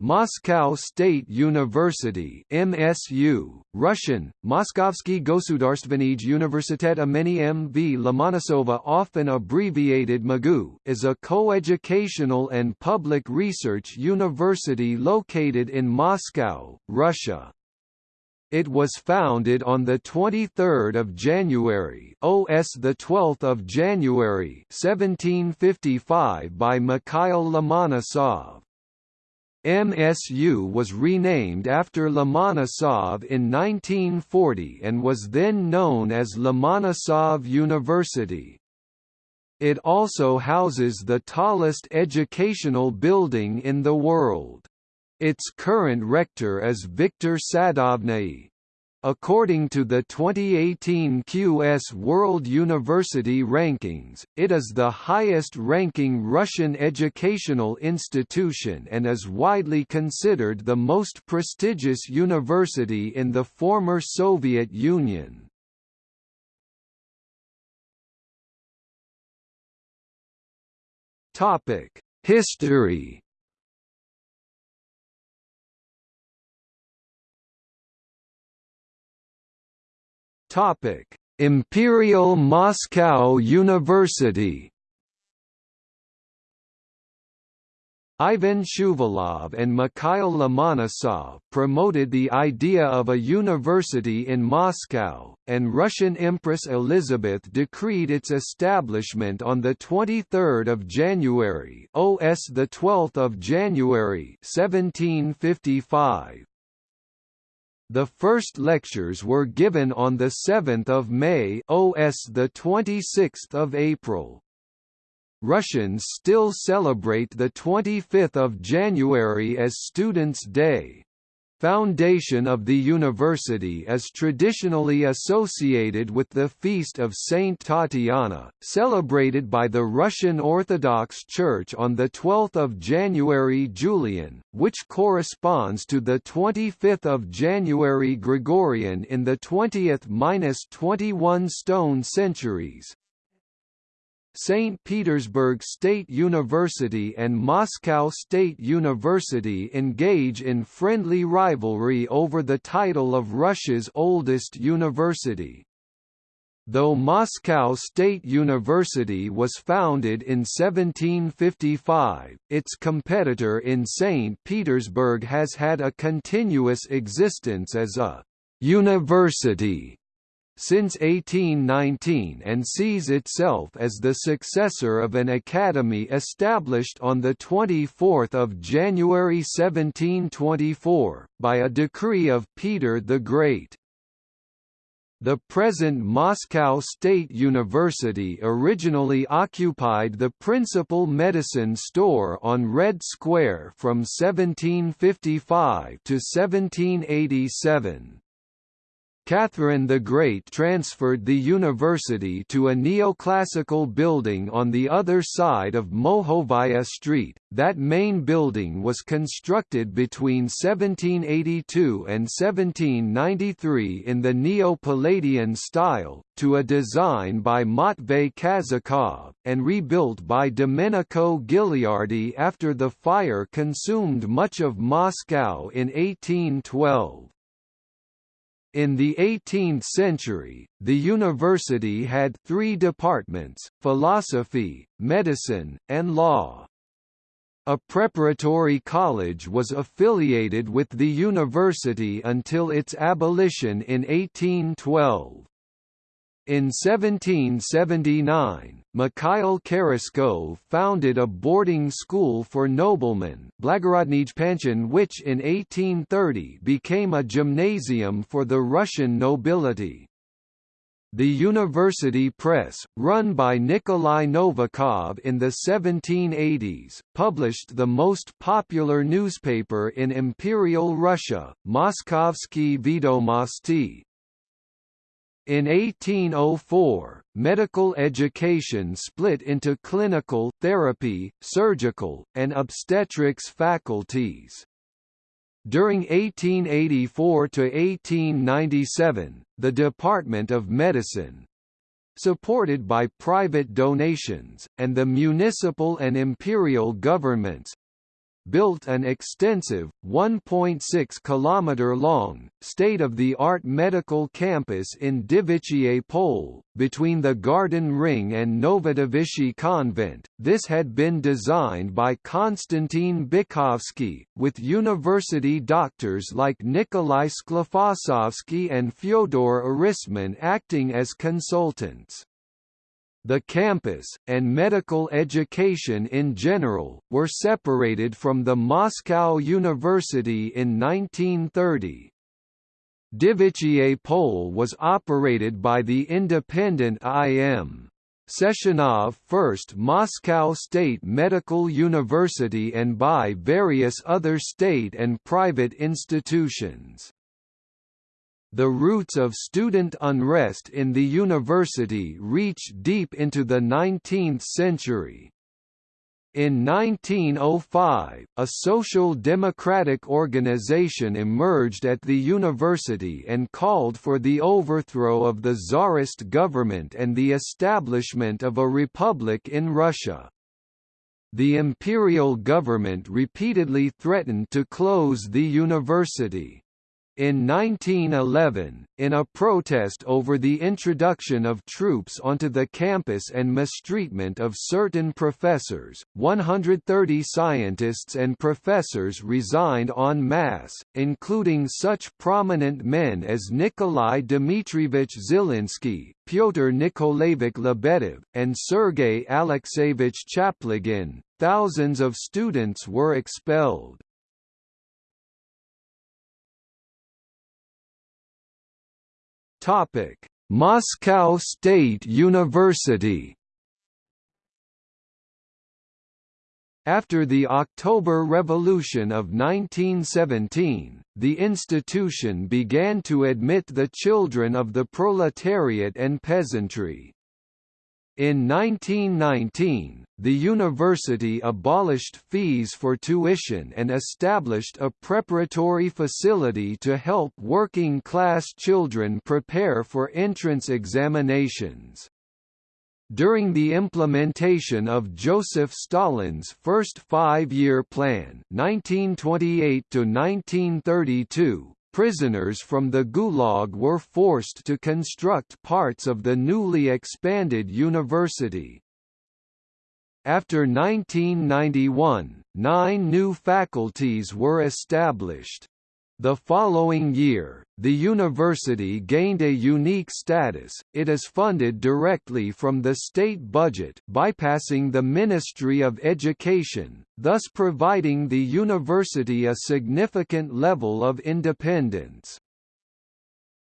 Moscow State University MSU, Russian, Moskovsky Gosudarstvenij Universitet imeni M.V. Lomonosova often abbreviated MAGU is a coeducational and public research university located in Moscow, Russia. It was founded on the 23rd of January, OS the 12th of January, 1755 by Mikhail Lomonosov. MSU was renamed after Lomonosov in 1940 and was then known as Lomonosov University. It also houses the tallest educational building in the world. Its current rector is Viktor Sadovniy. According to the 2018 QS World University Rankings, it is the highest-ranking Russian educational institution and is widely considered the most prestigious university in the former Soviet Union. History Topic: Imperial Moscow University. Ivan Shuvalov and Mikhail Lomonosov promoted the idea of a university in Moscow, and Russian Empress Elizabeth decreed its establishment on 23 January OS 12 January 1755. The first lectures were given on the 7th of May OS the 26th of April. Russians still celebrate the 25th of January as Students' Day. Foundation of the university is traditionally associated with the feast of Saint Tatiana, celebrated by the Russian Orthodox Church on 12 January Julian, which corresponds to the 25th of January Gregorian in the 20th–21 stone centuries. St. Petersburg State University and Moscow State University engage in friendly rivalry over the title of Russia's oldest university. Though Moscow State University was founded in 1755, its competitor in St. Petersburg has had a continuous existence as a «university» since 1819 and sees itself as the successor of an academy established on 24 January 1724, by a decree of Peter the Great. The present Moscow State University originally occupied the principal medicine store on Red Square from 1755 to 1787. Catherine the Great transferred the university to a neoclassical building on the other side of Mokhovaya Street. That main building was constructed between 1782 and 1793 in the Neo-Palladian style, to a design by Matvey Kazakov, and rebuilt by Domenico Gilardi after the fire consumed much of Moscow in 1812. In the 18th century, the university had three departments, philosophy, medicine, and law. A preparatory college was affiliated with the university until its abolition in 1812. In 1779, Mikhail Kheraskov founded a boarding school for noblemen which in 1830 became a gymnasium for the Russian nobility. The university press, run by Nikolai Novikov in the 1780s, published the most popular newspaper in Imperial Russia, Moskovsky Vedomosti, in 1804, medical education split into clinical, therapy, surgical, and obstetrics faculties. During 1884 to 1897, the Department of Medicine, supported by private donations, and the municipal and imperial governments, built an extensive, 1.6 km-long, state-of-the-art medical campus in Devichye Pole, between the Garden Ring and Novodevichy Convent. This had been designed by Konstantin Bykovsky, with university doctors like Nikolai Sklifosovsky and Fyodor Erismann acting as consultants. The campus, and medical education in general, were separated from the Moscow University in 1930. Devichye Pole was operated by the independent IM. Sechenov First Moscow State Medical University and by various other state and private institutions. The roots of student unrest in the university reach deep into the 19th century. In 1905, a social democratic organization emerged at the university and called for the overthrow of the Tsarist government and the establishment of a republic in Russia. The imperial government repeatedly threatened to close the university. In 1911, in a protest over the introduction of troops onto the campus and mistreatment of certain professors, 130 scientists and professors resigned en masse, including such prominent men as Nikolai Dmitrievich Zelinsky, Pyotr Nikolaevich Lebedev, and Sergei Alexeyevich Chaplygin. Thousands of students were expelled. Topic: Moscow State University. After the October Revolution of 1917, the institution began to admit the children of the proletariat and peasantry. In 1919, the university abolished fees for tuition and established a preparatory facility to help working-class children prepare for entrance examinations. During the implementation of Joseph Stalin's first five-year plan 1928 -1932, prisoners from the Gulag were forced to construct parts of the newly expanded university. After 1991, nine new faculties were established. The following year, the university gained a unique status, it is funded directly from the state budget bypassing the Ministry of Education, thus providing the university a significant level of independence.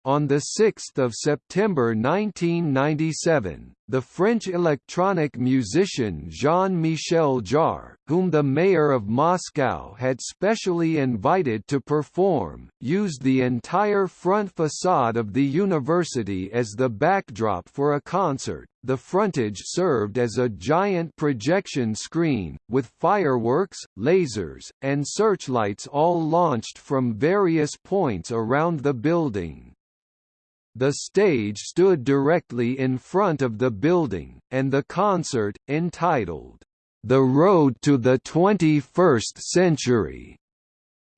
On 6 September 1997, the French electronic musician Jean-Michel Jarre, whom the mayor of Moscow had specially invited to perform, used the entire front facade of the university as the backdrop for a concert. The frontage served as a giant projection screen, with fireworks, lasers, and searchlights all launched from various points around the building. The stage stood directly in front of the building, and the concert, entitled, The Road to the 21st Century,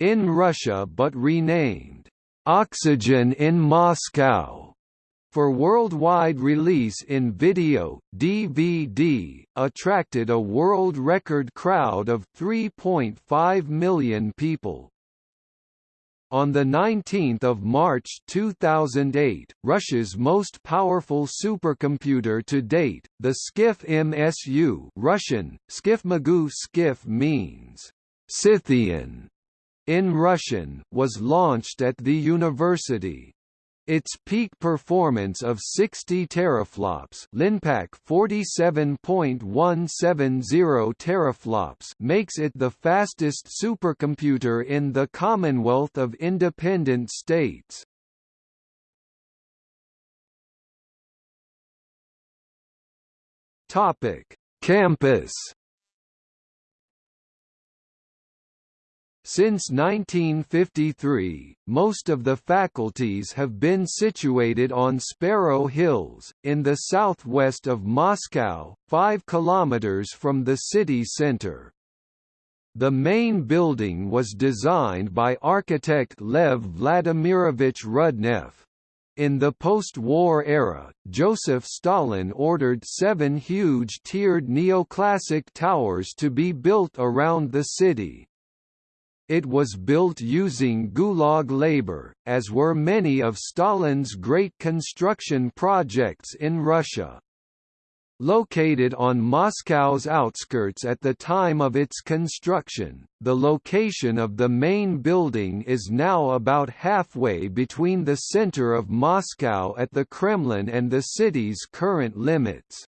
in Russia but renamed, Oxygen in Moscow, for worldwide release in video, DVD, attracted a world record crowd of 3.5 million people. On 19 March 2008, Russia's most powerful supercomputer to date, the Skif MSU Russian, Skifmagu Skif means, Scythian, in Russian, was launched at the university. Its peak performance of 60 teraflops Linpack 47.170 teraflops makes it the fastest supercomputer in the Commonwealth of Independent States. Topic: Campus Since 1953, most of the faculties have been situated on Sparrow Hills, in the southwest of Moscow, 5 kilometers from the city center. The main building was designed by architect Lev Vladimirovich Rudnev. In the post-war era, Joseph Stalin ordered seven huge tiered neoclassic towers to be built around the city. It was built using Gulag labor, as were many of Stalin's great construction projects in Russia. Located on Moscow's outskirts at the time of its construction, the location of the main building is now about halfway between the center of Moscow at the Kremlin and the city's current limits.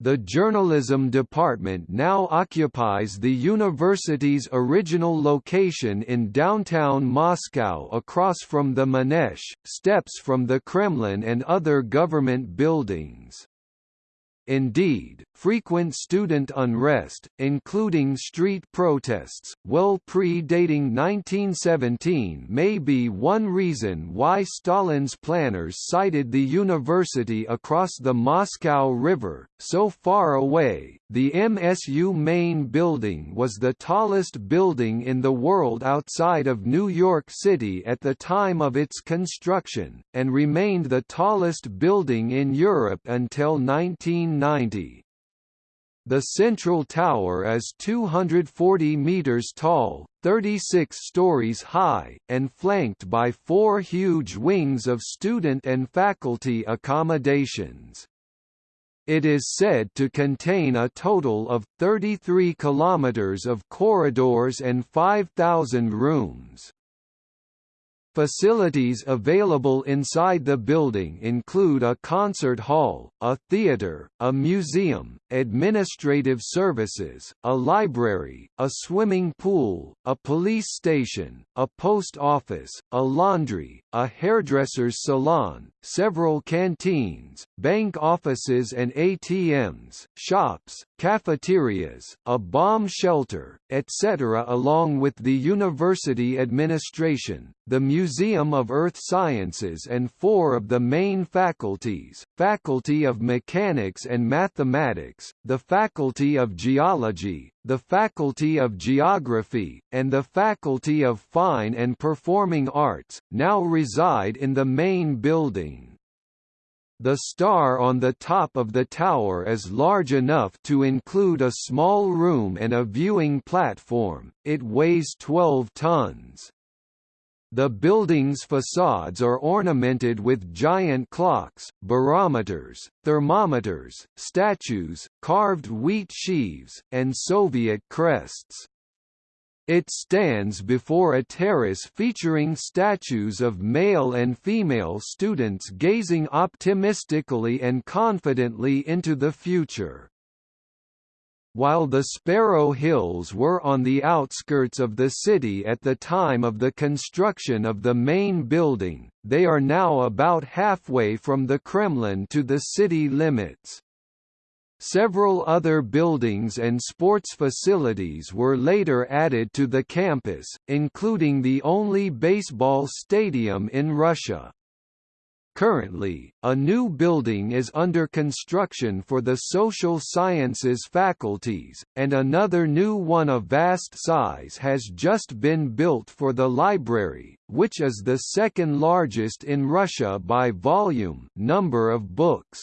The journalism department now occupies the university's original location in downtown Moscow across from the Manezh, steps from the Kremlin and other government buildings. Indeed, frequent student unrest, including street protests, well predating 1917 may be one reason why Stalin's planners sited the university across the Moscow River, so far away. The MSU main building was the tallest building in the world outside of New York City at the time of its construction, and remained the tallest building in Europe until 19 1990. The central tower is 240 meters tall, 36 stories high, and flanked by four huge wings of student and faculty accommodations. It is said to contain a total of 33 kilometers of corridors and 5,000 rooms. Facilities available inside the building include a concert hall, a theater, a museum, administrative services, a library, a swimming pool, a police station, a post office, a laundry, a hairdresser's salon, several canteens, bank offices and ATMs, shops, cafeterias, a bomb shelter, etc. along with the university administration, the Museum of Earth Sciences and four of the main faculties, Faculty of Mechanics and Mathematics, the Faculty of Geology, the Faculty of Geography, and the Faculty of Fine and Performing Arts, now reside in the main building. The star on the top of the tower is large enough to include a small room and a viewing platform, it weighs 12 tons. The building's facades are ornamented with giant clocks, barometers, thermometers, statues, carved wheat sheaves, and Soviet crests. It stands before a terrace featuring statues of male and female students gazing optimistically and confidently into the future. While the Sparrow Hills were on the outskirts of the city at the time of the construction of the main building, they are now about halfway from the Kremlin to the city limits. Several other buildings and sports facilities were later added to the campus, including the only baseball stadium in Russia. Currently, a new building is under construction for the social sciences faculties, and another new one of vast size has just been built for the library, which is the second largest in Russia by volume number of books.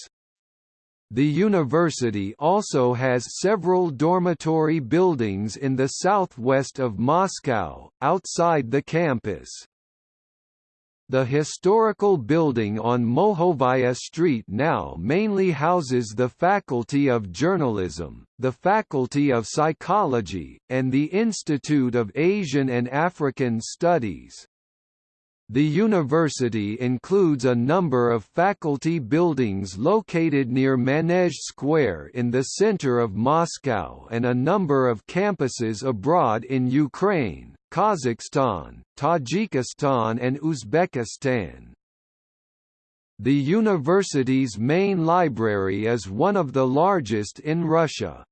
The university also has several dormitory buildings in the southwest of Moscow, outside the campus. The historical building on Mokhovaya Street now mainly houses the Faculty of Journalism, the Faculty of Psychology, and the Institute of Asian and African Studies. The university includes a number of faculty buildings located near Manezh Square in the center of Moscow and a number of campuses abroad in Ukraine, Kazakhstan, Tajikistan and Uzbekistan. The university's main library is one of the largest in Russia.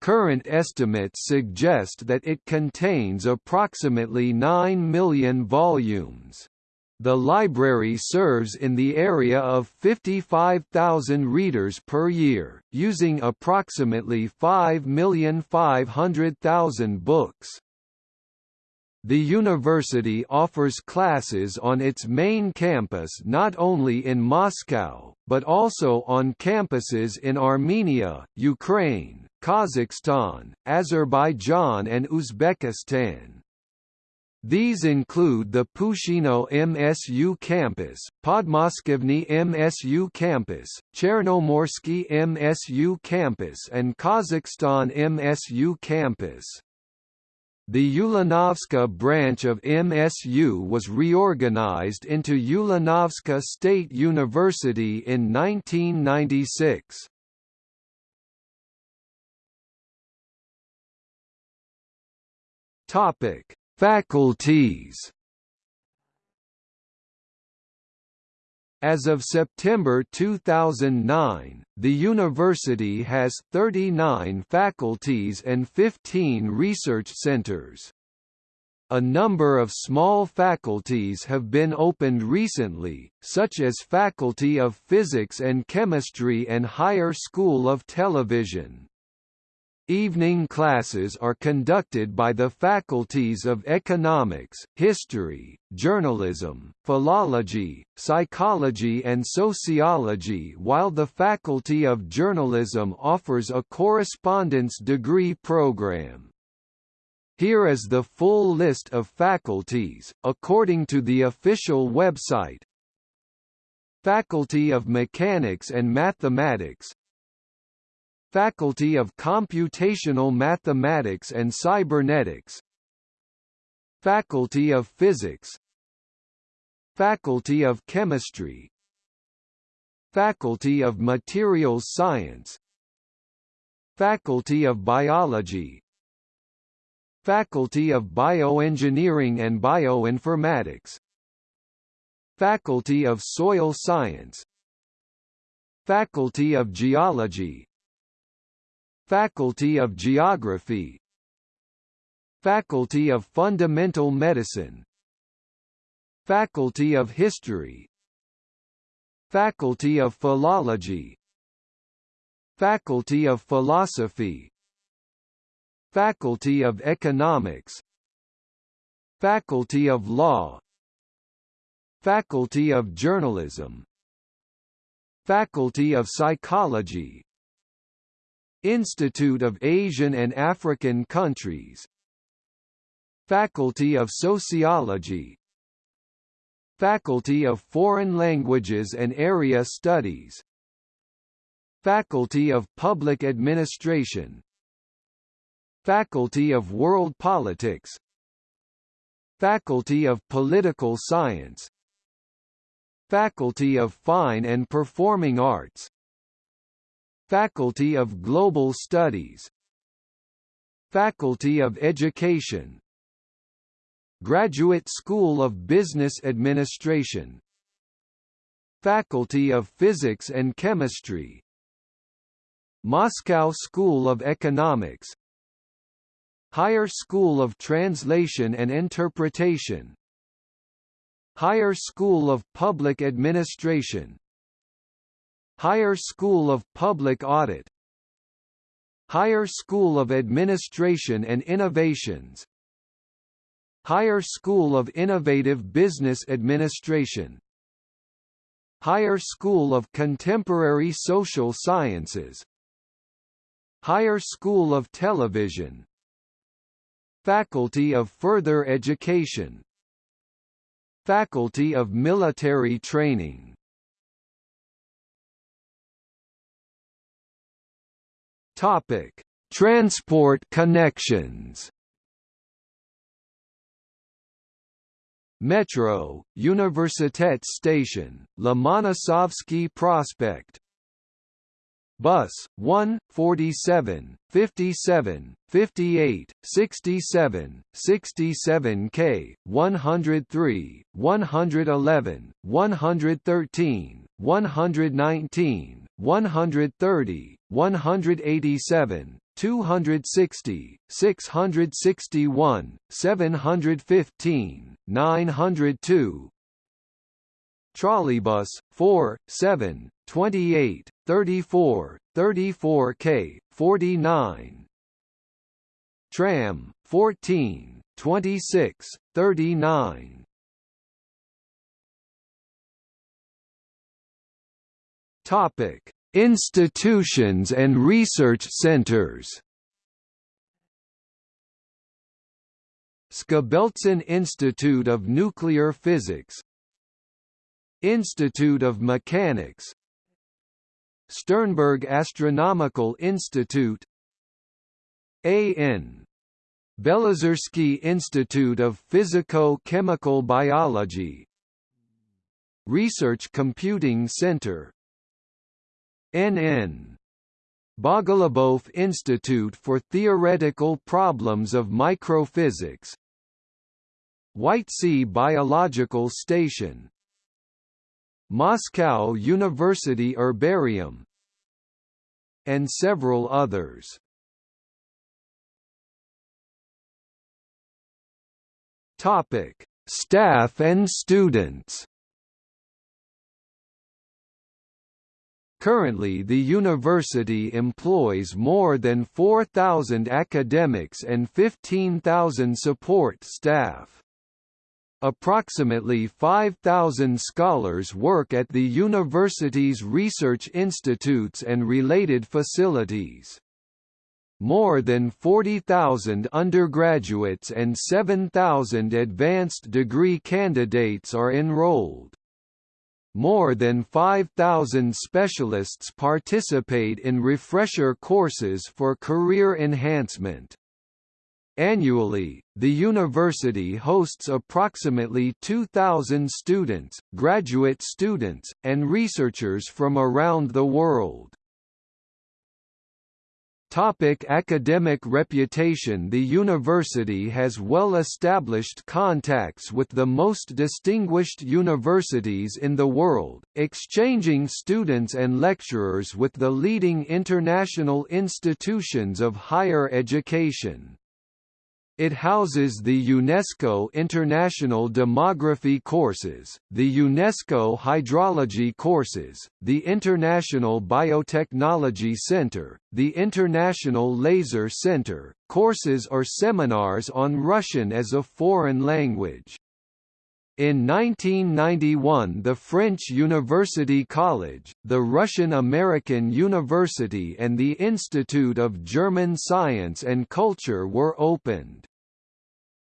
Current estimates suggest that it contains approximately 9 million volumes. The library serves in the area of 55,000 readers per year, using approximately 5,500,000 books. The university offers classes on its main campus not only in Moscow, but also on campuses in Armenia, Ukraine, Kazakhstan, Azerbaijan and Uzbekistan. These include the Pushchino MSU campus, Podmoskovny MSU campus, Chernomorsky MSU campus and Kazakhstan MSU campus. The Ulanovska branch of MSU was reorganized into Ulanovska State University in 1996. Topic Faculties As of September 2009, the university has 39 faculties and 15 research centers. A number of small faculties have been opened recently, such as Faculty of Physics and Chemistry and Higher School of Television. Evening classes are conducted by the faculties of Economics, History, Journalism, Philology, Psychology and Sociology while the Faculty of Journalism offers a correspondence degree program. Here is the full list of faculties, according to the official website. Faculty of Mechanics and Mathematics Faculty of Computational Mathematics and Cybernetics. Faculty of Physics. Faculty of Chemistry. Faculty of Materials Science. Faculty of Biology. Faculty of Bioengineering and Bioinformatics. Faculty of Soil Science. Faculty of Geology Faculty of Geography. Faculty of Fundamental Medicine. Faculty of History. Faculty of Philology. Faculty of Philosophy. Faculty of Economics. Faculty of Law. Faculty of Journalism. Faculty of Psychology Institute of Asian and African Countries. Faculty of Sociology. Faculty of Foreign Languages and Area Studies. Faculty of Public Administration. Faculty of World Politics. Faculty of Political Science. Faculty of Fine and Performing Arts Faculty of Global Studies. Faculty of Education. Graduate School of Business Administration. Faculty of Physics and Chemistry. Moscow School of Economics. Higher School of Translation and Interpretation. Higher School of Public Administration Higher School of Public Audit Higher School of Administration and Innovations Higher School of Innovative Business Administration Higher School of Contemporary Social Sciences Higher School of Television Faculty of Further Education Faculty of Military Training Topic: Transport connections. Metro, Universitet Station, Lomonosovsky Prospect Bus 1, 47, 57, 58, 67, 67K, 103, 111, 113, 119, 130, 187, 260, 661, 715, 902, trolleybus 4, 7, 28, 34, 34K, 49 tram 14, 26, 39 Topic: Institutions and research centers. Skobeltsyn Institute of Nuclear Physics. Institute of Mechanics. Sternberg Astronomical Institute. A.N. Belozersky Institute of Physico-Chemical Biology. Research Computing Center N.N. Bogolyubov Institute for Theoretical Problems of Microphysics White Sea Biological Station Moscow University Herbarium and several others. Topic: Staff and students. Currently the university employs more than 4,000 academics and 15,000 support staff. Approximately 5,000 scholars work at the university's research institutes and related facilities. More than 40,000 undergraduates and 7,000 advanced degree candidates are enrolled. More than 5,000 specialists participate in refresher courses for career enhancement. Annually, the university hosts approximately 2,000 students, graduate students, and researchers from around the world. Topic academic reputation The university has well-established contacts with the most distinguished universities in the world, exchanging students and lecturers with the leading international institutions of higher education. It houses the UNESCO International Demography courses, the UNESCO Hydrology courses, the International Biotechnology Center, the International Laser Center, courses or seminars on Russian as a foreign language. In 1991 the French University College, the Russian-American University and the Institute of German Science and Culture were opened.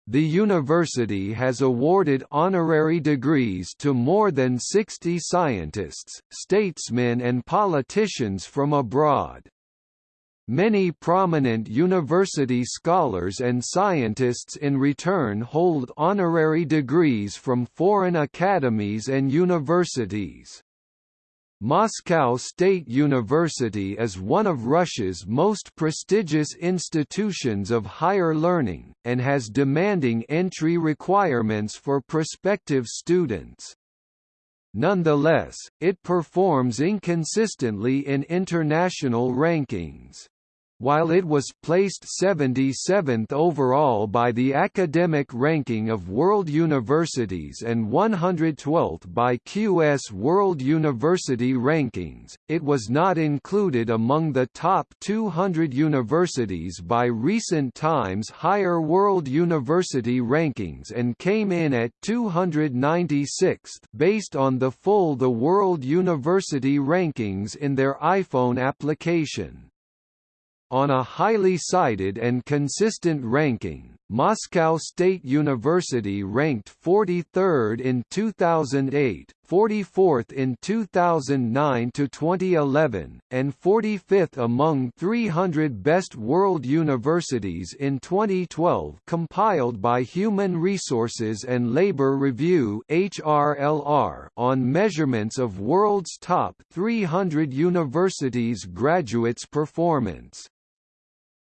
The university has awarded honorary degrees to more than 60 scientists, statesmen and politicians from abroad. Many prominent university scholars and scientists in return hold honorary degrees from foreign academies and universities. Moscow State University is one of Russia's most prestigious institutions of higher learning, and has demanding entry requirements for prospective students. Nonetheless, it performs inconsistently in international rankings. While it was placed 77th overall by the Academic Ranking of World Universities and 112th by QS World University Rankings, it was not included among the top 200 universities by recent Times Higher World University Rankings and came in at 296th based on the full The World University Rankings in their iPhone application. On a highly cited and consistent ranking, Moscow State University ranked 43rd in 2008, 44th in 2009 to 2011, and 45th among 300 best world universities in 2012 compiled by Human Resources and Labor Review (HRLR) on measurements of world's top 300 universities graduates' performance.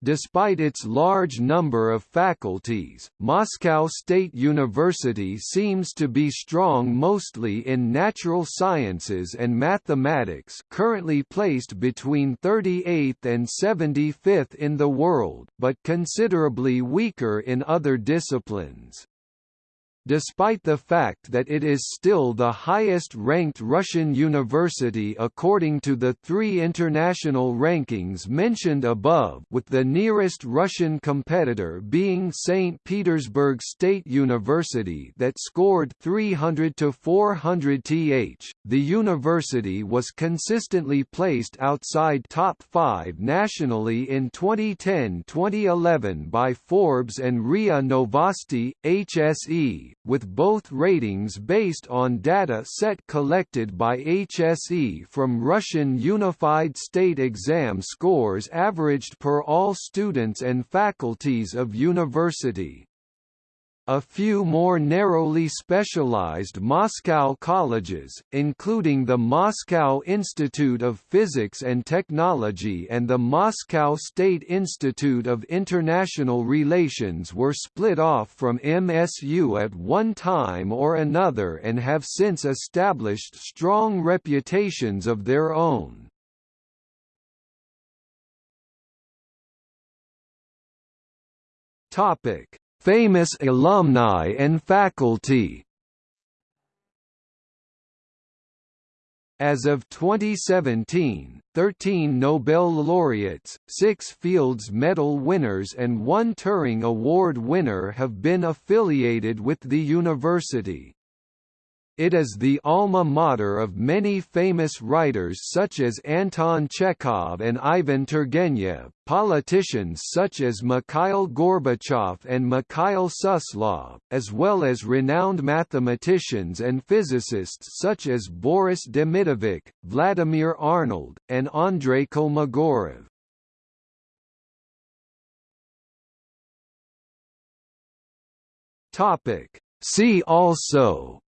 Despite its large number of faculties, Moscow State University seems to be strong mostly in natural sciences and mathematics currently placed between 38th and 75th in the world but considerably weaker in other disciplines. Despite the fact that it is still the highest-ranked Russian university according to the three international rankings mentioned above with the nearest Russian competitor being St. Petersburg State University that scored 300 to 400 th. The university was consistently placed outside top 5 nationally in 2010-2011 by Forbes and RIA Novosti, HSE, with both ratings based on data set collected by HSE from Russian Unified State Exam scores averaged per all students and faculties of university. A few more narrowly specialized Moscow colleges, including the Moscow Institute of Physics and Technology and the Moscow State Institute of International Relations were split off from MSU at one time or another and have since established strong reputations of their own. Topic Famous alumni and faculty As of 2017, 13 Nobel laureates, 6 Fields Medal winners and 1 Turing Award winner have been affiliated with the university. It is the alma mater of many famous writers such as Anton Chekhov and Ivan Turgenev, politicians such as Mikhail Gorbachev and Mikhail Suslov, as well as renowned mathematicians and physicists such as Boris Demidovich, Vladimir Arnold, and Andrei Kolmogorov. See also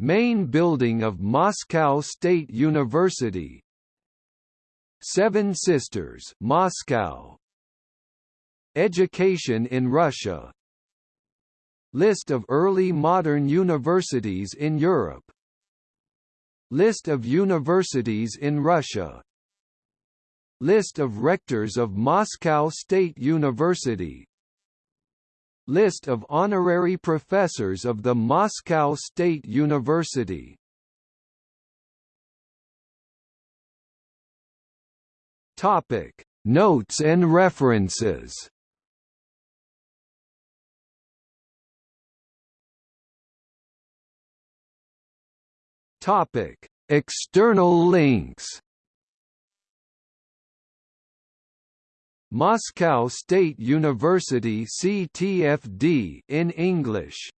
Main building of Moscow State University. Seven Sisters Moscow. Education in Russia. List of early modern universities in Europe. List of universities in Russia. List of rectors of Moscow State University List of honorary professors of the Moscow State University. Topic. Notes and references. Topic. External links Moscow State University CTFD in English